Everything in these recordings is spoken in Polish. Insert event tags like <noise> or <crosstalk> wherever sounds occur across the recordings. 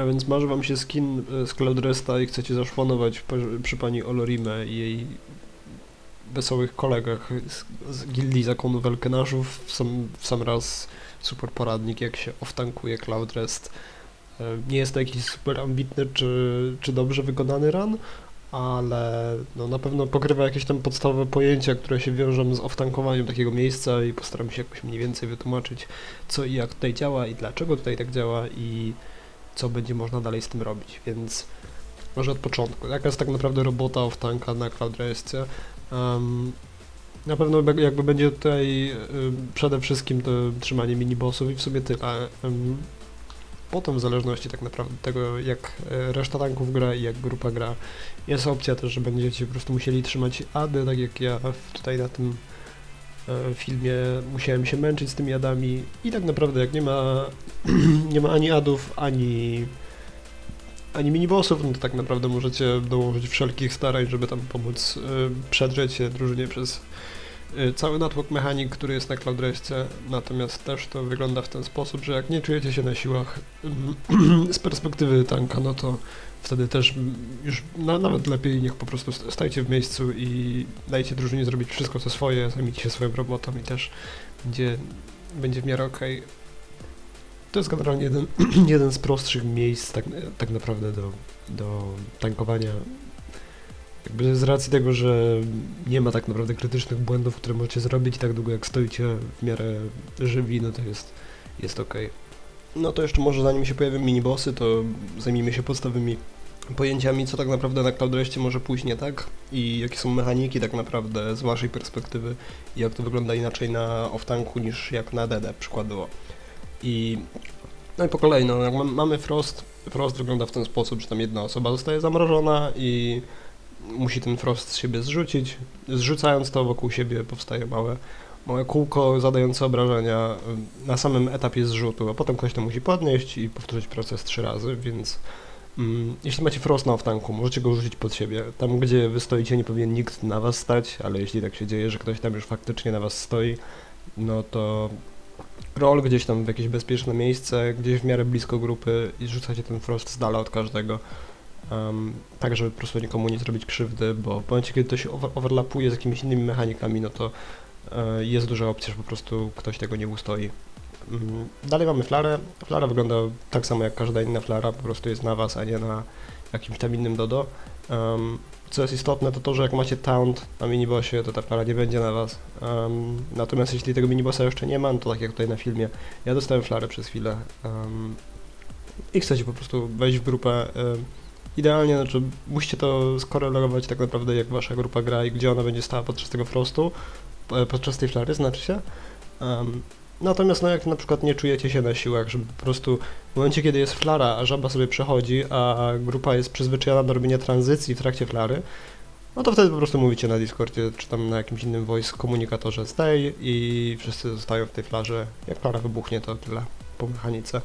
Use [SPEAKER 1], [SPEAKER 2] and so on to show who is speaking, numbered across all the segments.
[SPEAKER 1] A więc marzy wam się skin e, z Cloud Resta i chcecie zaszpanować przy pani Olorime i jej wesołych kolegach z, z gildii zakonu Welkenaszów w sam, w sam raz super poradnik jak się oftankuje Cloud Rest. E, Nie jest to jakiś super ambitny czy, czy dobrze wykonany run, ale no, na pewno pokrywa jakieś tam podstawowe pojęcia, które się wiążą z oftankowaniem takiego miejsca i postaram się jakoś mniej więcej wytłumaczyć co i jak tutaj działa i dlaczego tutaj tak działa i co będzie można dalej z tym robić, więc może od początku. Jaka jest tak naprawdę robota oftanka na CloudRestie? Um, na pewno jakby będzie tutaj przede wszystkim to trzymanie minibossów i w sumie tyle. Ym, Potem w zależności tak naprawdę tego jak e, reszta tanków gra i jak grupa gra jest opcja też, że będziecie po prostu musieli trzymać ady, tak jak ja tutaj na tym filmie musiałem się męczyć z tymi adami i tak naprawdę jak nie ma <clears throat> nie ma ani adów, ani ani minibossów, no to tak naprawdę możecie dołożyć wszelkich starań, żeby tam pomóc y, przedrzeć się drużynie przez y, cały natłok mechanik, który jest na CloudRestie, natomiast też to wygląda w ten sposób, że jak nie czujecie się na siłach <clears throat> z perspektywy tanka, no to wtedy też już na, nawet lepiej niech po prostu st- stajcie w miejscu i dajcie drużynie zrobić wszystko co swoje, zajmijcie się swoją robotą i też będzie, będzie w miarę okej. To jest generalnie jeden, <clears throat> jeden z prostszych miejsc tak, tak naprawdę do, do tankowania. Jakby z racji tego, że nie ma tak naprawdę krytycznych błędów, które możecie zrobić tak długo jak stoicie w miarę żywi, no to jest, jest ok. No to jeszcze może zanim się pojawią minibossy, to zajmijmy się podstawowymi pojęciami, co tak naprawdę na CloudRestie może pójść nie tak i jakie są mechaniki tak naprawdę z waszej perspektywy i jak to wygląda inaczej na off-tanku niż jak na DD przykładowo. I no i po kolei, no, jak mam- mamy Frost, Frost wygląda w ten sposób, że tam jedna osoba zostaje zamrożona i musi ten Frost z siebie zrzucić. Zrzucając to wokół siebie powstaje małe, małe kółko zadające obrażenia na samym etapie zrzutu, a potem ktoś to musi podnieść i powtórzyć proces trzy razy, więc jeśli macie Frost na tanku, możecie go rzucić pod siebie. Tam, gdzie wy stoicie, nie powinien nikt na was stać, ale jeśli tak się dzieje, że ktoś tam już faktycznie na was stoi, no to roll gdzieś tam w jakieś bezpieczne miejsce, gdzieś w miarę blisko grupy i rzucacie ten frost z dala od każdego. Um, tak, żeby po prostu nikomu nie zrobić krzywdy, bo w momencie, kiedy to się over overlapuje z jakimiś innymi mechanikami, no to e, jest duża opcja, że po prostu ktoś tego nie ustoi. Mm, dalej mamy flarę. Flara wygląda tak samo jak każda inna flara, po prostu jest na was, a nie na jakimś tam innym dodo. Um, co jest istotne, to to, że jak macie taunt na minibossie, to ta flara nie będzie na was. Um, natomiast jeśli tego minibossa jeszcze nie ma, no to tak jak tutaj na filmie, ja dostałem flarę przez chwilę um, i chcecie po prostu wejść w grupę. Um, idealnie, znaczy musicie to skorelować tak naprawdę jak wasza grupa gra i gdzie ona będzie stała podczas tego frostu, e, podczas tej flary, znaczy się. Natomiast no jak na przykład nie czujecie się na siłach, żeby po prostu w momencie kiedy jest flara, a żaba sobie przechodzi, a grupa jest przyzwyczajona do robienia tranzycji w trakcie flary, no to wtedy po prostu mówicie na Discordzie, czy tam na jakimś innym voice komunikatorze stay i wszyscy zostają w tej flarze. Jak flara wybuchnie, to tyle po mechanice.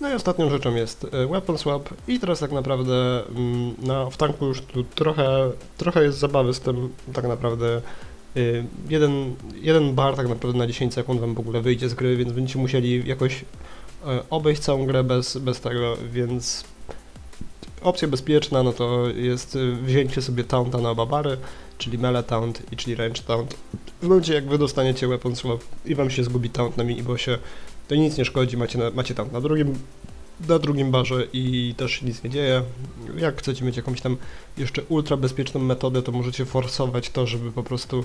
[SPEAKER 1] No i ostatnią rzeczą jest e, weapon swap i teraz tak naprawdę mm, na w tanku już tu trochę, trochę jest zabawy z tym tak naprawdę jeden, jeden bar tak naprawdę na 10 sekund wam w ogóle wyjdzie z gry, więc będziecie musieli jakoś e, obejść całą grę bez, bez tego, więc opcja bezpieczna no to jest y, wzięcie sobie taunta na oba bary, czyli melee taunt i czyli range taunt. W momencie jak wy dostaniecie weapon swap i wam się zgubi taunt na minibossie, to nic nie szkodzi, macie, na, macie taunt na drugim, na drugim barze i też się nic nie dzieje. Jak chcecie mieć jakąś tam jeszcze ultra bezpieczną metodę, to możecie forsować to, żeby po prostu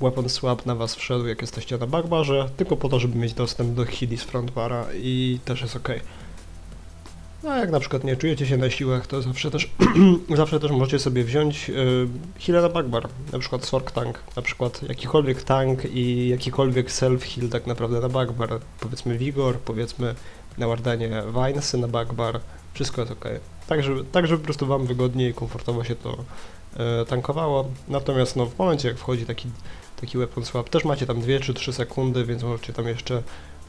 [SPEAKER 1] weapon swap na was wszedł, jak jesteście na backbarze, tylko po to, żeby mieć dostęp do healy z frontbara i też jest ok. No a jak na przykład nie czujecie się na siłach, to zawsze też, <clears throat> zawsze też możecie sobie wziąć yy, healę na backbar, na przykład Sork Tank, na przykład jakikolwiek tank i jakikolwiek self-heal tak naprawdę na backbar, powiedzmy Vigor, powiedzmy na Wardanie Vinesy na backbar, wszystko jest ok. Tak żeby, tak, żeby po prostu wam wygodniej i komfortowo się to e, tankowało, natomiast no w momencie jak wchodzi taki, taki weapon swap, też macie tam 2 czy 3 sekundy, więc możecie tam jeszcze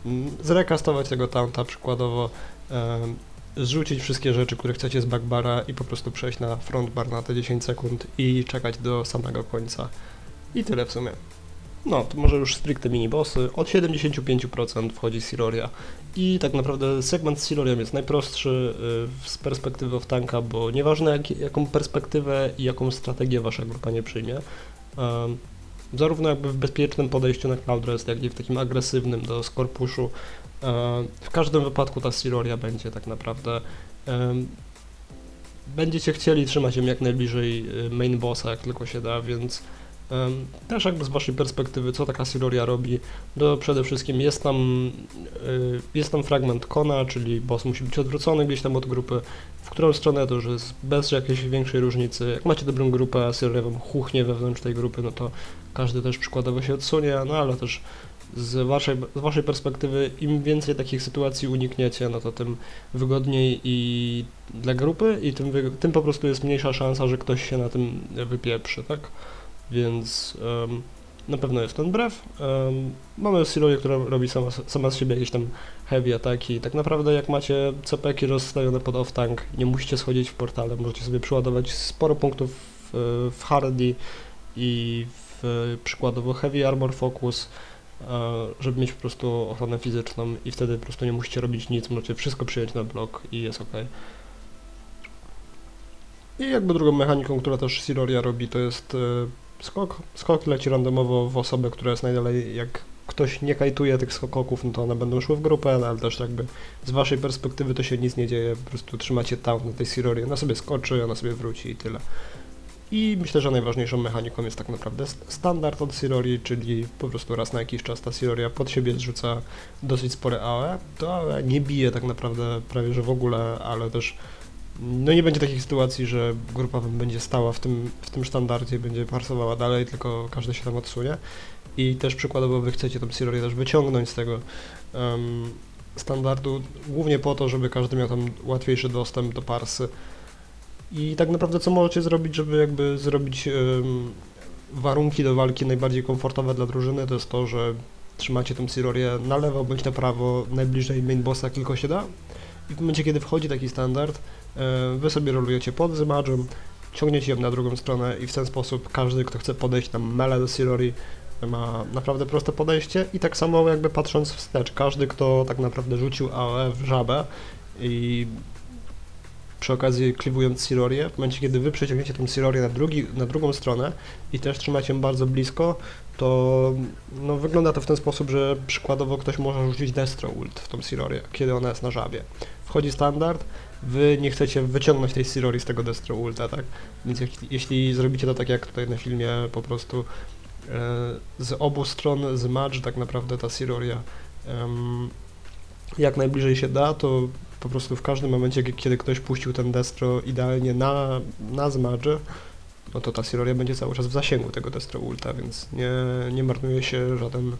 [SPEAKER 1] mm, zrekastować tego taunta przykładowo, em, zrzucić wszystkie rzeczy, które chcecie z backbara i po prostu przejść na frontbar na te 10 sekund i czekać do samego końca. I tyle w sumie. No, to może już stricte minibossy. Od 75% wchodzi Siloria. I tak naprawdę segment z Silorią jest najprostszy y, z perspektywy of tanka, bo nieważne jak, jaką perspektywę i jaką strategię wasza grupa nie przyjmie, um, zarówno jakby w bezpiecznym podejściu na Cloud Rest, jak i w takim agresywnym do Scorpuszu, um, w każdym wypadku ta Siloria będzie tak naprawdę um, będziecie chcieli trzymać ją jak najbliżej y, main bossa, jak tylko się da, więc też jakby z waszej perspektywy, co taka Siloria robi, to przede wszystkim jest tam, y, jest tam fragment kona, czyli boss musi być odwrócony gdzieś tam od grupy, w którą stronę to już jest bez jakiejś większej różnicy. Jak macie dobrą grupę, a Siloria wam chuchnie wewnątrz tej grupy, no to każdy też przykładowo się odsunie, no ale też z waszej, z waszej perspektywy, im więcej takich sytuacji unikniecie, no to tym wygodniej i dla grupy i tym, tym po prostu jest mniejsza szansa, że ktoś się na tym wypieprzy, tak? Więc um, na pewno jest ten brew. Um, mamy Silorię, która robi sama, sama z siebie jakieś tam heavy ataki. Tak naprawdę jak macie CPki rozstawione pod off-tank, nie musicie schodzić w portale, możecie sobie przyładować sporo punktów w, w hardy i w przykładowo heavy armor focus, żeby mieć po prostu ochronę fizyczną i wtedy po prostu nie musicie robić nic, możecie wszystko przyjąć na blok i jest ok. I jakby drugą mechaniką, która też Siloria robi, to jest e, skok. Skok leci randomowo w osobę, która jest najdalej. Jak ktoś nie kajtuje tych skoków, no to one będą szły w grupę, no ale też jakby z waszej perspektywy to się nic nie dzieje, po prostu trzymacie taunt na tej Silorii, ona sobie skoczy, ona sobie wróci i tyle. I myślę, że najważniejszą mechaniką jest tak naprawdę standard od Silorii, czyli po prostu raz na jakiś czas ta Siloria pod siebie zrzuca dosyć spore AOE. To AOE nie bije tak naprawdę prawie że w ogóle, ale też no nie będzie takich sytuacji, że grupa będzie stała w tym, w tym standardzie, będzie parsowała dalej, tylko każdy się tam odsunie. I też przykładowo wy chcecie tą Silorię też wyciągnąć z tego um, standardu, głównie po to, żeby każdy miał tam łatwiejszy dostęp do parsy. I tak naprawdę co możecie zrobić, żeby jakby zrobić um, warunki do walki najbardziej komfortowe dla drużyny, to jest to, że trzymacie tą Silorię na lewo bądź na prawo, najbliżej main bossa, tylko się da. I w momencie, kiedy wchodzi taki standard, wy sobie rolujecie pod Zymarzem, ciągniecie ją na drugą stronę i w ten sposób każdy, kto chce podejść na mele do Silori, ma naprawdę proste podejście i tak samo jakby patrząc wstecz, każdy, kto tak naprawdę rzucił AOE w żabę i przy okazji kliwując Silorię, w momencie kiedy wy przeciągniecie tą Silorię na, drugi, na drugą stronę i też trzymacie ją bardzo blisko, to no, wygląda to w ten sposób, że przykładowo ktoś może rzucić Destro ult w tą Silorię, kiedy ona jest na żabie. Wchodzi standard, wy nie chcecie wyciągnąć tej Sirori z tego Destro Ulta, tak? Więc jak, jeśli zrobicie to tak jak tutaj na filmie, po prostu e, z obu stron z match tak naprawdę ta Siroria jak najbliżej się da, to po prostu w każdym momencie, kiedy ktoś puścił ten Destro idealnie na, na zmadże, no to ta Siroria będzie cały czas w zasięgu tego Destro Ulta, więc nie, nie marnuje się żaden,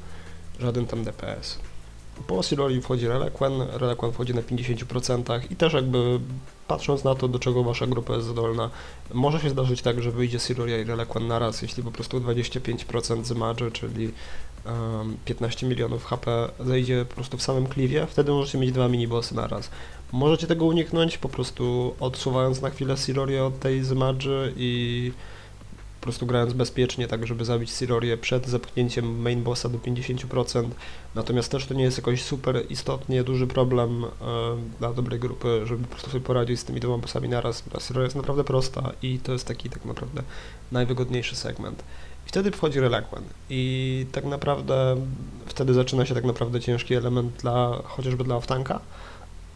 [SPEAKER 1] żaden tam DPS. Po Silori wchodzi Reliquan, Reliquan wchodzi na 50% i też jakby patrząc na to, do czego wasza grupa jest zdolna, może się zdarzyć tak, że wyjdzie Siloria i Reliquan naraz, jeśli po prostu 25% z czyli um, 15 milionów HP zejdzie po prostu w samym kliwie, wtedy możecie mieć dwa minibossy naraz. Możecie tego uniknąć po prostu odsuwając na chwilę Siloria od tej Zmadży i prostu grając bezpiecznie, tak żeby zabić Silorię przed zepchnięciem main bossa do 50%. Natomiast też to nie jest jakoś super istotnie duży problem e, dla dobrej grupy, żeby po prostu sobie poradzić z tymi dwoma bossami naraz. Ta Siloria jest naprawdę prosta i to jest taki tak naprawdę najwygodniejszy segment. I wtedy wchodzi Reliquan i tak naprawdę wtedy zaczyna się tak naprawdę ciężki element dla, chociażby dla offtanka.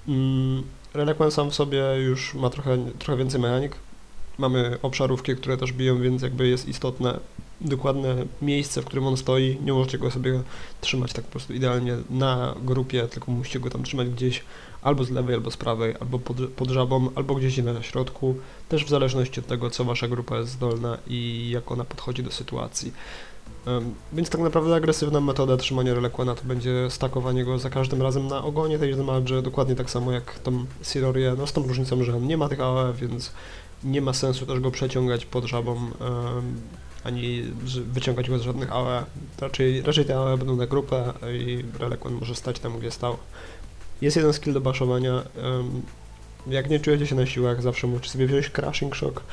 [SPEAKER 1] Mm, Reliquan sam w sobie już ma trochę, trochę więcej mechanik, Mamy obszarówki, które też biją, więc jakby jest istotne dokładne miejsce, w którym on stoi. Nie możecie go sobie trzymać tak po prostu idealnie na grupie, tylko musicie go tam trzymać gdzieś albo z lewej, albo z prawej, albo pod, pod żabą, albo gdzieś na środku. Też w zależności od tego, co wasza grupa jest zdolna i jak ona podchodzi do sytuacji. Więc tak naprawdę agresywna metoda trzymania Relekwana to będzie stakowanie go za każdym razem na ogonie tej Zmadży, dokładnie tak samo jak tą Sirorię, no z tą różnicą, że on nie ma tych AOE, więc nie ma sensu też go przeciągać pod żabą, ani wyciągać go z żadnych AOE. Raczej, raczej te AOE będą na grupę i Reliquan może stać tam, gdzie stał. Jest jeden skill do baszowania. Jak nie czujecie się na siłach, zawsze możecie sobie wziąć Crashing Shock,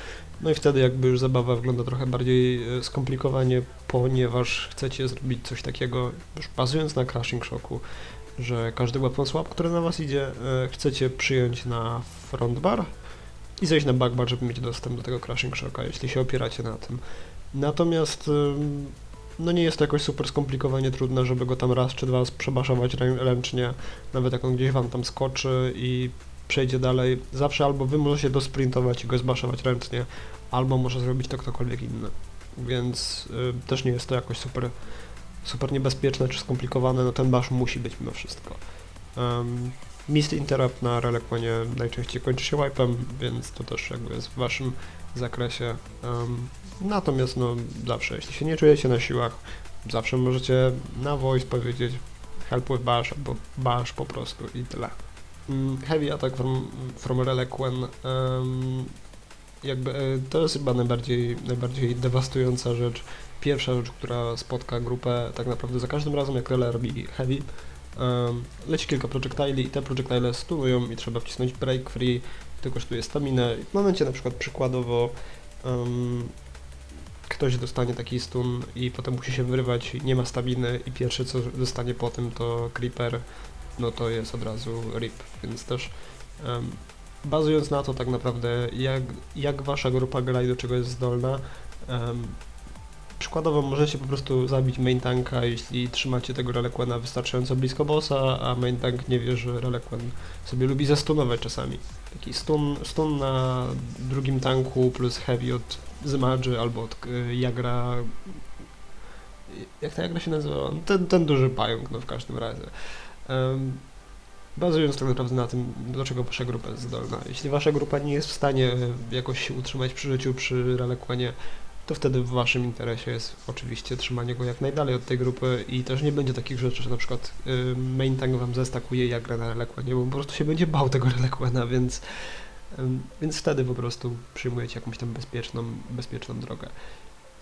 [SPEAKER 1] no i wtedy jakby już zabawa wygląda trochę bardziej e, skomplikowanie, ponieważ chcecie zrobić coś takiego, już bazując na Crashing Shocku, że każdy weapon swap, który na was idzie, e, chcecie przyjąć na front bar i zejść na back bar, żeby mieć dostęp do tego Crashing Shocka, jeśli się opieracie na tym. Natomiast no nie jest to jakoś super skomplikowanie trudne, żeby go tam raz czy dwa przebaszować rę- ręcznie, nawet jak on gdzieś wam tam skoczy i przejdzie dalej. Zawsze albo wy możecie dosprintować i go zbaszować ręcznie, albo może zrobić to ktokolwiek inny. Więc y, też nie jest to jakoś super, super niebezpieczne czy skomplikowane, no ten bash musi być mimo wszystko. Um, Mist interrupt na Relekwonie najczęściej kończy się wipe'em, więc to też jakby jest w waszym zakresie. Um, natomiast no zawsze, jeśli się nie czujecie na siłach, zawsze możecie na voice powiedzieć help with bash albo bash po prostu i tyle. Um, heavy attack from, from Reliquen um, jakby e, to jest chyba najbardziej, najbardziej dewastująca rzecz. Pierwsza rzecz, która spotka grupę tak naprawdę za każdym razem, jak Rele robi heavy, leci kilka projectili i te projectile stunują i trzeba wcisnąć break free, to kosztuje staminę. W momencie na przykład przykładowo um, ktoś dostanie taki stun i potem musi się wyrywać, nie ma staminy i pierwsze co dostanie po tym to creeper, no to jest od razu rip, więc też um, bazując na to tak naprawdę jak, jak wasza grupa gra i do czego jest zdolna, em, przykładowo możecie po prostu zabić main tanka, jeśli trzymacie tego Reliquena wystarczająco blisko bossa, a main tank nie wie, że Reliquen sobie lubi zastunować czasami. Taki stun, stun na drugim tanku plus heavy od Zmadży albo od y, Jagra... Jak ta Jagra się nazywa? Ten, ten duży pająk, no w każdym razie. Em, bazując tak naprawdę na tym, do czego wasza grupa jest zdolna. Jeśli wasza grupa nie jest w stanie e, jakoś się utrzymać przy życiu, przy Reliquenie, to wtedy w waszym interesie jest oczywiście trzymanie go jak najdalej od tej grupy i też nie będzie takich rzeczy, że na przykład y, main tank wam zestakuje jak gra na Reliquenie, bo po prostu się będzie bał tego Reliquena, więc, więc wtedy po prostu przyjmujecie jakąś tam bezpieczną, bezpieczną drogę.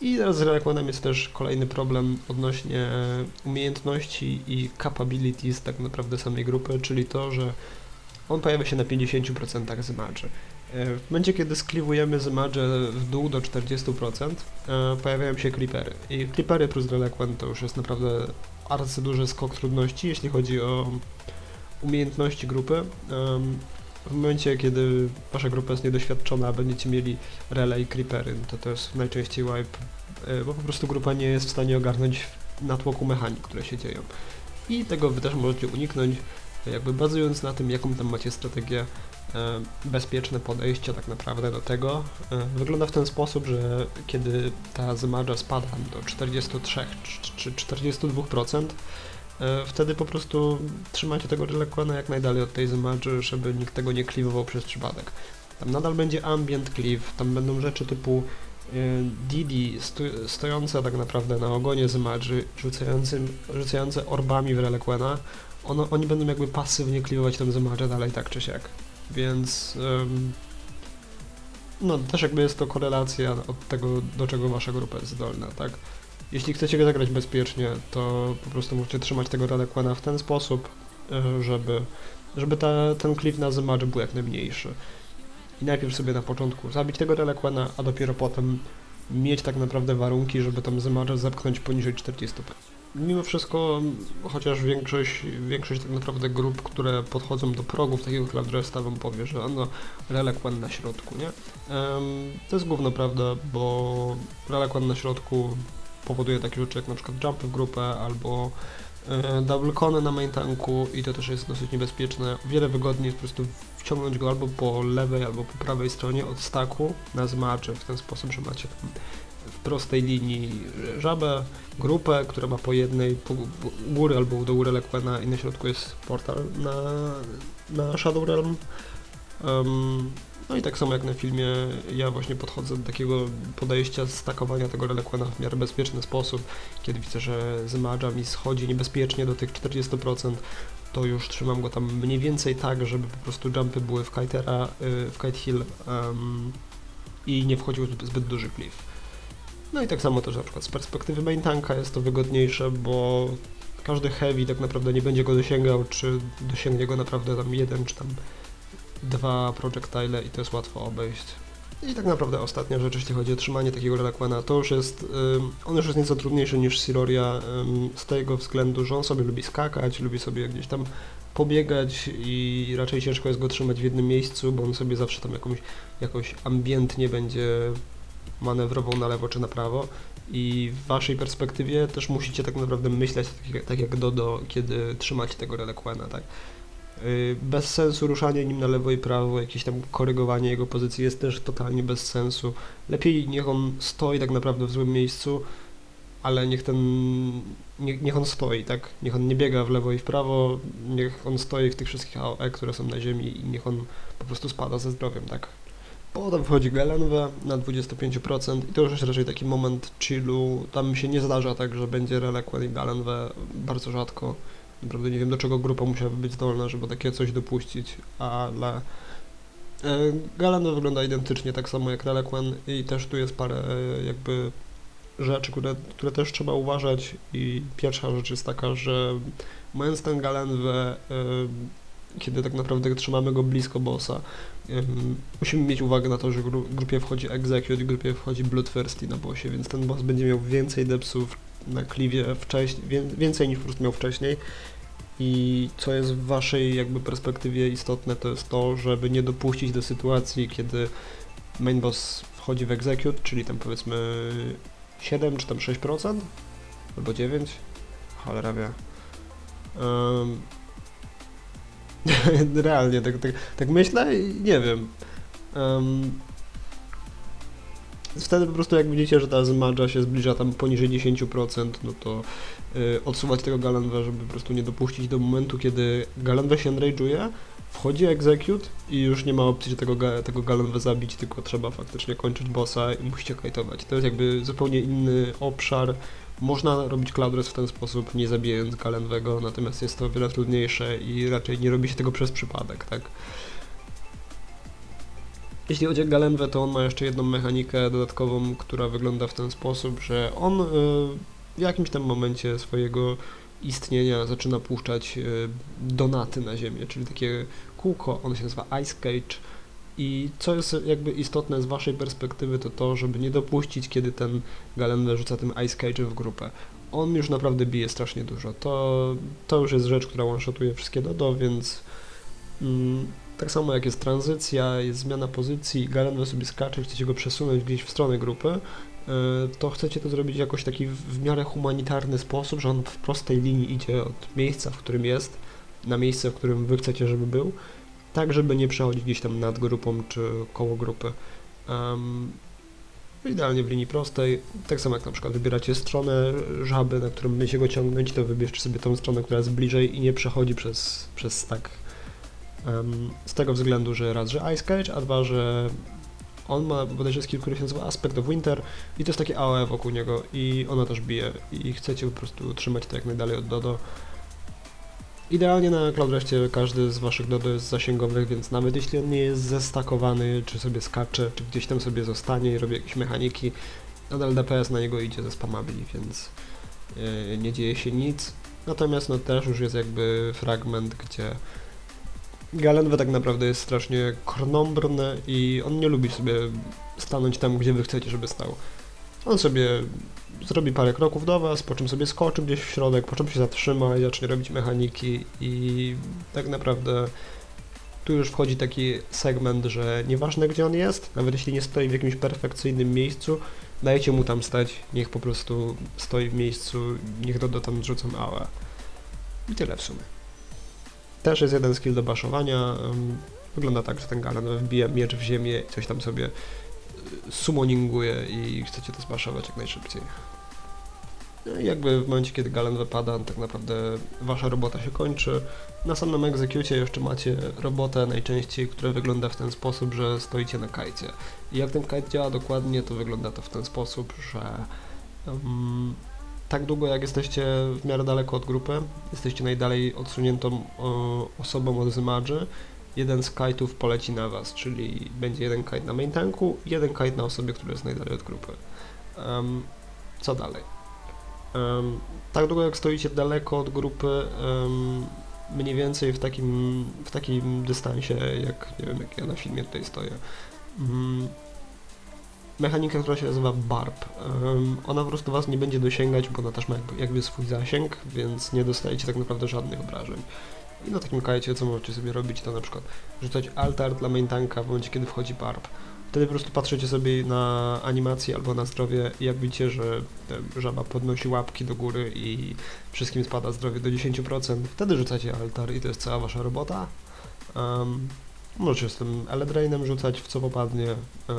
[SPEAKER 1] I teraz z Reliquenem jest też kolejny problem odnośnie e, umiejętności i capabilities tak naprawdę samej grupy, czyli to, że on pojawia się na 50% z maczy. E, W momencie, kiedy skliwujemy z maczy w dół do 40%, e, pojawiają się creepery. I creepery plus Reliquent to już jest naprawdę bardzo duży skok trudności, jeśli chodzi o umiejętności grupy. W momencie, kiedy wasza grupa jest niedoświadczona, będziecie mieli rele i creepery, no to to jest najczęściej wipe, e, bo po prostu grupa nie jest w stanie ogarnąć natłoku mechanik, które się dzieją. I tego wy też możecie uniknąć, e, jakby bazując na tym, jaką tam macie strategię, e, bezpieczne podejście tak naprawdę do tego. E, Wygląda w ten sposób, że kiedy ta zmadża spada do 43 czy 42%, e, wtedy po prostu trzymacie tego Reliquena jak najdalej od tej zmadży, żeby nikt tego nie kliwował przez przypadek. Tam nadal będzie ambient cleave, tam będą rzeczy typu e, Didi sto, stojące tak naprawdę na ogonie rzucającym, rzucające orbami w Reliquena, oni będą jakby pasywnie kliwować tę zmadżę dalej tak czy siak. Więc no też jakby jest to korelacja od tego, do czego wasza grupa jest zdolna, tak? Jeśli chcecie zagrać bezpiecznie, to po prostu musicie trzymać tego Reliquena w ten sposób, e, żeby, żeby ta, ten cliff na Zmadż był jak najmniejszy. I najpierw sobie na początku zabić tego Reliquena, a dopiero potem mieć tak naprawdę warunki, żeby tam Zmadż zepchnąć poniżej 40%. Mimo wszystko, chociaż większość, większość tak naprawdę grup, które podchodzą do progów takiego Cloudresta wam powie, że no Reliquan na środku, nie? To jest główna prawda, bo Reliquan na środku powoduje takie rzeczy jak na przykład jumpy w grupę albo e, double cony na main tanku i to też jest dosyć niebezpieczne. Wiele wygodniej jest po prostu wciągnąć go albo po lewej, albo po prawej stronie od staku na zmaczy w ten sposób, że macie w prostej linii żabę, grupę, która ma po jednej po góry albo do góry Lequena i na środku jest portal na, na Shadow Realm. Um, no i tak samo jak na filmie, ja właśnie podchodzę do takiego podejścia stakowania tego Reliquena w miarę bezpieczny sposób. Kiedy widzę, że zmadża mi schodzi niebezpiecznie do tych 40%, to już trzymam go tam mniej więcej tak, żeby po prostu jumpy były w kitera, y, w kite hill um, i nie wchodził zbyt, duży cliff. No i tak samo też na przykład z perspektywy main tanka jest to wygodniejsze, bo każdy heavy tak naprawdę nie będzie go dosięgał, czy dosięgnie go naprawdę tam jeden, czy tam dwa projectile i to jest łatwo obejść. I tak naprawdę ostatnia rzecz, jeśli chodzi o trzymanie takiego Reliquena, to już jest, on już jest nieco trudniejszy niż Siloria z tego względu, że on sobie lubi skakać, lubi sobie gdzieś tam pobiegać i raczej ciężko jest go trzymać w jednym miejscu, bo on sobie zawsze tam jakąś, jakoś ambientnie będzie manewrował na lewo czy na prawo i w waszej perspektywie też musicie tak naprawdę myśleć tak, jak- tak Dodo, kiedy trzymacie tego Reliquena, tak? Yy, Bez sensu ruszanie nim na lewo i prawo, jakieś tam korygowanie jego pozycji jest też totalnie bez sensu. Lepiej niech on stoi tak naprawdę w złym miejscu, ale niech ten, nie, niech on stoi, tak? Niech on nie biega w lewo i w prawo, niech on stoi w tych wszystkich AOE, które są na ziemi i niech on po prostu spada ze zdrowiem, tak? Potem wchodzi Gelenwe na 25% i to już jest raczej taki moment chillu. Tam się nie zdarza tak, że będzie Reliquien i Gelenwe bardzo rzadko. Naprawdę nie wiem do czego grupa musiałaby być zdolna, żeby takie coś dopuścić, ale Galenwe wygląda identycznie tak samo jak Reliquien i też tu jest parę e, jakby rzeczy, które, które też trzeba uważać i pierwsza rzecz jest taka, że mając ten Galenwe, e, kiedy tak naprawdę trzymamy go blisko bossa, musimy mieć uwagę na to, że gru, grupie wchodzi Execute, grupie wchodzi Bloodthirsty na bossie, więc ten boss będzie miał więcej depsów na kliwie wcześniej, wię, więcej niż prostu miał wcześniej. I co jest w waszej jakby perspektywie istotne, to jest to, żeby nie dopuścić do sytuacji, kiedy main boss wchodzi w Execute, czyli tam powiedzmy 7 czy tam 6%, albo 9, cholera wie. Ym, <laughs> Realnie, tak, tak, tak myślę i nie wiem. Em, wtedy po prostu jak widzicie, że ta zmadża się zbliża tam poniżej 10%, no to y, odsuwać tego Galenwe, żeby po prostu nie dopuścić do momentu, kiedy Galenwe się enrage'uje, wchodzi execute i już nie ma opcji, że tego, tego Galenwe zabić, tylko trzeba faktycznie kończyć bossa i musicie kajtować. To jest jakby zupełnie inny obszar. Można robić Cloudress w ten sposób, nie zabijając Galenwego, natomiast jest to o wiele trudniejsze i raczej nie robi się tego przez przypadek, tak? Jeśli chodzi o Galenwę, to on ma jeszcze jedną mechanikę dodatkową, która wygląda w ten sposób, że on y, w jakimś tam momencie swojego istnienia zaczyna puszczać y, donaty na ziemię, czyli takie kółko, ono się nazywa Ice Cage i co jest jakby istotne z waszej perspektywy, to to, żeby nie dopuścić, kiedy ten Galenwe rzuca tym Ice Cage'em w grupę. On już naprawdę bije strasznie dużo. To, to już jest rzecz, która one-shotuje wszystkie dodo, więc mm, tak samo jak jest tranzycja, jest zmiana pozycji, Galenwe sobie skacze i chcecie go przesunąć gdzieś w stronę grupy, y, to chcecie to zrobić jakoś taki w, miarę humanitarny sposób, że on w prostej linii idzie od miejsca, w którym jest, na miejsce, w którym wy chcecie, żeby był, tak żeby nie przechodzić gdzieś tam nad grupą czy koło grupy. Um, idealnie w linii prostej, tak samo jak na przykład wybieracie stronę żaby, na którą będziecie go ciągnąć, to wybierzcie sobie tą stronę, która jest bliżej i nie przechodzi przez, przez stack. Z tego względu, że raz, że Ice Cage, a dwa, że on ma bodajże skill, który się nazywa Aspect of Winter i to jest takie AOE wokół niego i ona też bije i chcecie po prostu trzymać to jak najdalej od Dodo. Idealnie na Cloudrestie każdy z waszych Dodo jest zasięgowych, więc nawet jeśli on nie jest zestakowany, czy sobie skacze, czy gdzieś tam sobie zostanie i robi jakieś mechaniki, nadal DPS na niego idzie ze spamabli, więc yy, nie dzieje się nic. Natomiast no też już jest jakby fragment, gdzie Galenwe tak naprawdę jest strasznie krnąbrny i on nie lubi sobie stanąć tam, gdzie wy chcecie, żeby stał. On sobie zrobi parę kroków do was, po czym sobie skoczy gdzieś w środek, po czym się zatrzyma i zacznie robić mechaniki i tak naprawdę tu już wchodzi taki segment, że nieważne gdzie on jest, nawet jeśli nie stoi w jakimś perfekcyjnym miejscu, dajcie mu tam stać, niech po prostu stoi w miejscu, niech Dodo tam rzucą AOE. I tyle w sumie. Też jest jeden skill do baszowania. Wygląda tak, że ten Galen wbija miecz w ziemię i coś tam sobie y, summoninguje i chcecie to zbaszować jak najszybciej. No i jakby w momencie, kiedy Galen wypada, tak naprawdę wasza robota się kończy. Na samym egzekucie jeszcze macie robotę najczęściej, która wygląda w ten sposób, że stoicie na kajcie. I jak ten kajt działa dokładnie, to wygląda to w ten sposób, że um, tak długo jak jesteście w miarę daleko od grupy, jesteście najdalej odsuniętą o, osobą od zmadży, jeden z kajtów poleci na was, czyli będzie jeden kajt na main tanku jeden kajt na osobie, która jest najdalej od grupy. Em, co dalej? Em, tak długo jak stoicie daleko od grupy, em, mniej więcej w takim, w takim dystansie, jak nie wiem, jak ja na filmie tutaj stoję. Mechanika, która się nazywa Barb. Em, ona po prostu was nie będzie dosięgać, bo ona też ma jakby, swój zasięg, więc nie dostajecie tak naprawdę żadnych obrażeń. I na takim kajcie, co możecie sobie robić, to na przykład rzucać altar dla main tanka w momencie, kiedy wchodzi Barb. Wtedy po prostu patrzycie sobie na animację albo na zdrowie i jak widzicie, że żaba podnosi łapki do góry i wszystkim spada zdrowie do 10%, wtedy rzucacie altar i to jest cała wasza robota. Um, możecie z tym Eledrainem rzucać w co popadnie. Um,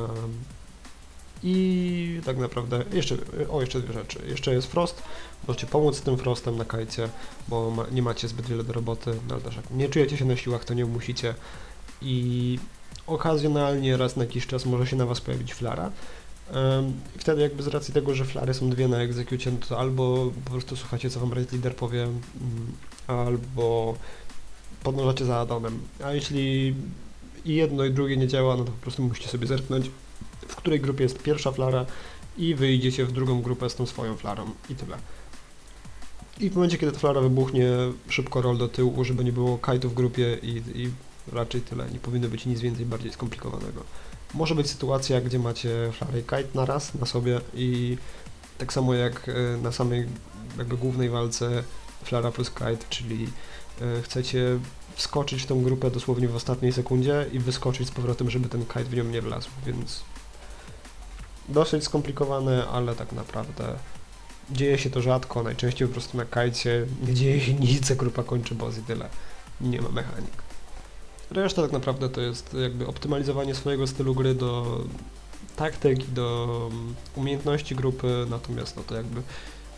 [SPEAKER 1] I tak naprawdę, jeszcze, o jeszcze dwie rzeczy. Jeszcze jest Frost, możecie pomóc z tym Frostem na kajcie, bo ma, nie macie zbyt wiele do roboty, no ale też jak nie czujecie się na siłach, to nie musicie. I okazjonalnie raz na jakiś czas może się na was pojawić flara. I wtedy jakby z racji tego, że flary są dwie na egzekucie, no to albo po prostu słuchacie co wam raid leader powie, mm, albo podążacie za adonem. A jeśli i jedno i drugie nie działa, no to po prostu musicie sobie zerknąć, w której grupie jest pierwsza flara i wyjdziecie w drugą grupę z tą swoją flarą i tyle. I w momencie, kiedy ta flara wybuchnie, szybko roll do tyłu, żeby nie było kajtu w grupie i, i raczej tyle. Nie powinno być nic więcej bardziej skomplikowanego. Może być sytuacja, gdzie macie flarę i kite na raz na sobie i tak samo jak e, na samej jakby głównej walce flara plus kite, czyli e, chcecie wskoczyć w tą grupę dosłownie w ostatniej sekundzie i wyskoczyć z powrotem, żeby ten kite w nią nie wlazł, więc dosyć skomplikowane, ale tak naprawdę dzieje się to rzadko, najczęściej po prostu na kajcie nie dzieje się nic, grupa kończy boss i tyle. Nie ma mechanik. Reszta tak naprawdę to jest jakby optymalizowanie swojego stylu gry do taktyk i do mm, umiejętności grupy, natomiast no to jakby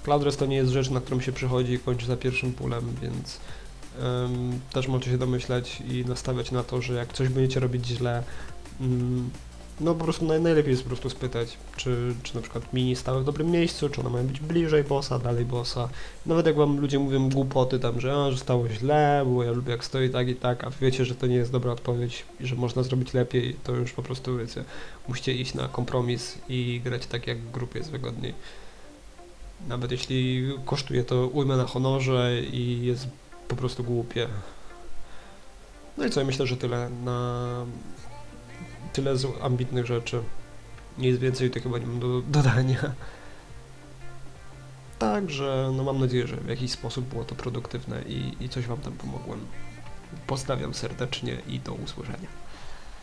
[SPEAKER 1] Cloudress to nie jest rzecz, na którą się przychodzi i kończy za pierwszym pulem, więc em, też możecie się domyśleć i nastawiać na to, że jak coś będziecie robić źle, mm, no po prostu naj, najlepiej jest po prostu spytać, czy, czy na przykład mini stały w dobrym miejscu, czy one mają być bliżej bossa, dalej bossa. Nawet jak wam ludzie mówią głupoty tam, że, a, że stało źle, bo ja lubię jak stoi tak i tak, a wiecie, że to nie jest dobra odpowiedź i że można zrobić lepiej, to już po prostu wiecie, musicie iść na kompromis i grać tak jak grupie jest wygodniej. Nawet jeśli kosztuje to ujmę na honorze i jest po prostu głupie. No i co, myślę, że tyle na tyle z ambitnych rzeczy. Nic więcej to chyba nie mam do dodania. Także, no mam nadzieję, że w jakiś sposób było to produktywne i, i coś Wam tam pomogłem. Pozdrawiam serdecznie i do usłyszenia.